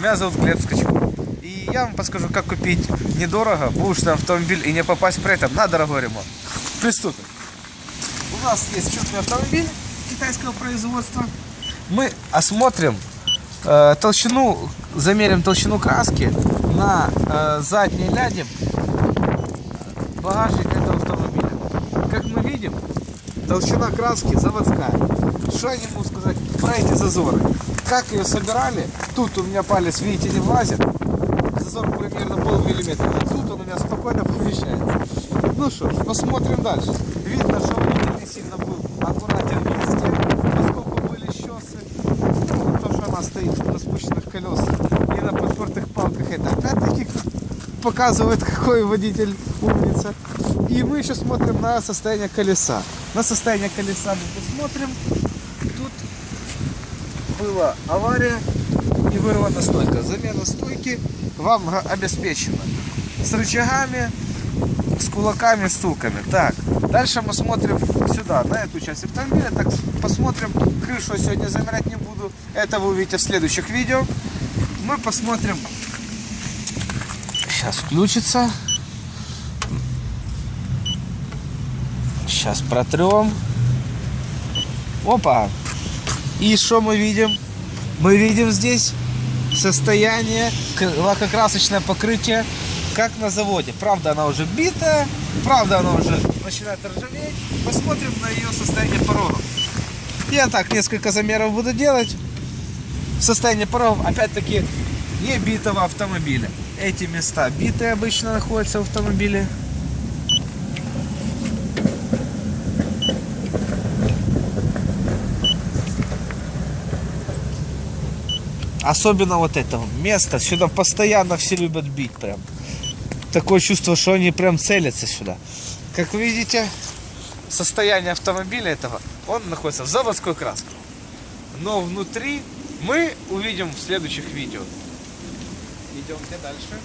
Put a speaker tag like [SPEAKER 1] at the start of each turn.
[SPEAKER 1] Меня зовут Глеб Скачков. И я вам подскажу, как купить недорого бушный автомобиль и не попасть при этом на дорогой ремонт. Приступим. У нас есть чудный автомобиль китайского производства. Мы осмотрим э, толщину, замерим толщину краски на э, задней ляде багажник этого автомобиля. Как мы видим, толщина краски заводская. Я не могу сказать про эти зазоры? Как ее собирали? Тут у меня палец, видите, не влазит. Зазор примерно полмиллиметра. А тут он у меня спокойно помещается. Ну что ж, посмотрим дальше. Видно, что он не сильно был аккуратен везде, поскольку были щесы. То, что она стоит на спущенных колесах и на подпертых палках, это опять-таки показывает, какой водитель умница. И мы еще смотрим на состояние колеса. На состояние колеса мы посмотрим. Была авария и вырвана стойка. Замена стойки вам обеспечена с рычагами, с кулаками, стулками. Так, дальше мы смотрим сюда, на эту часть автомобиля. Так, посмотрим. Крышу сегодня замерять не буду. Это вы увидите в следующих видео. Мы посмотрим. Сейчас включится. Сейчас протрем. Опа. И что мы видим? Мы видим здесь состояние, лакокрасочное покрытие, как на заводе. Правда, она уже битая, правда, она уже начинает ржаветь. Посмотрим на ее состояние порогов. Я так несколько замеров буду делать. Состояние порогов, опять-таки, не битого автомобиля. Эти места битые обычно находятся в автомобиле. Особенно вот это место. Сюда постоянно все любят бить прям. Такое чувство, что они прям целятся сюда. Как вы видите, состояние автомобиля этого, он находится в заводской краске. Но внутри мы увидим в следующих видео. Идемте дальше.